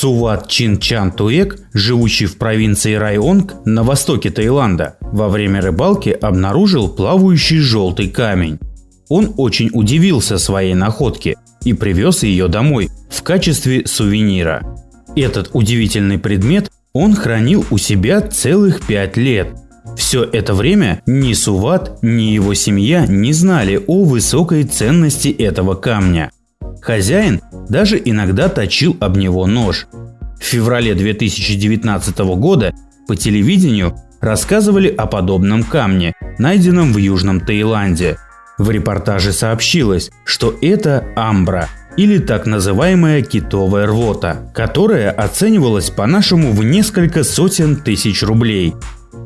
Суват Чин Чан Туэк, живущий в провинции Районг на востоке Таиланда, во время рыбалки обнаружил плавающий желтый камень. Он очень удивился своей находке и привез ее домой в качестве сувенира. Этот удивительный предмет он хранил у себя целых пять лет. Все это время ни Суват, ни его семья не знали о высокой ценности этого камня. Хозяин даже иногда точил об него нож. В феврале 2019 года по телевидению рассказывали о подобном камне, найденном в Южном Таиланде. В репортаже сообщилось, что это амбра или так называемая китовая рвота, которая оценивалась по-нашему в несколько сотен тысяч рублей.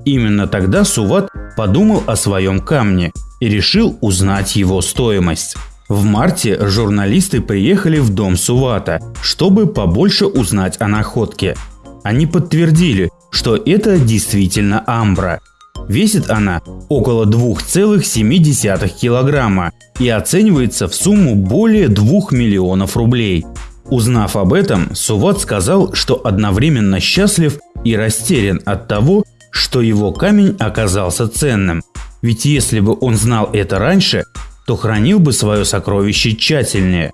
Именно тогда Суват подумал о своем камне и решил узнать его стоимость. В марте журналисты приехали в дом Сувата, чтобы побольше узнать о находке. Они подтвердили, что это действительно амбра. Весит она около 2,7 килограмма и оценивается в сумму более 2 миллионов рублей. Узнав об этом, Суват сказал, что одновременно счастлив и растерян от того, что его камень оказался ценным. Ведь если бы он знал это раньше, то хранил бы свое сокровище тщательнее.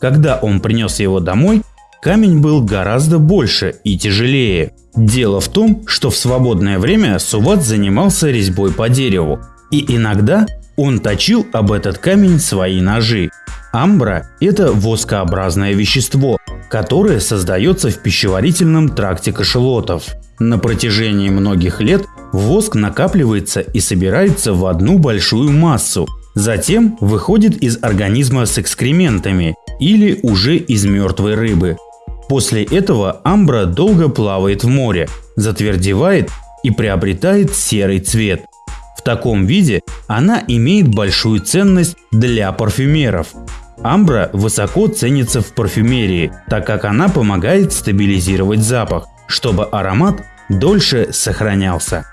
Когда он принес его домой, камень был гораздо больше и тяжелее. Дело в том, что в свободное время Суват занимался резьбой по дереву. И иногда он точил об этот камень свои ножи. Амбра – это воскообразное вещество, которое создается в пищеварительном тракте кашелотов. На протяжении многих лет воск накапливается и собирается в одну большую массу, Затем выходит из организма с экскрементами или уже из мертвой рыбы. После этого амбра долго плавает в море, затвердевает и приобретает серый цвет. В таком виде она имеет большую ценность для парфюмеров. Амбра высоко ценится в парфюмерии, так как она помогает стабилизировать запах, чтобы аромат дольше сохранялся.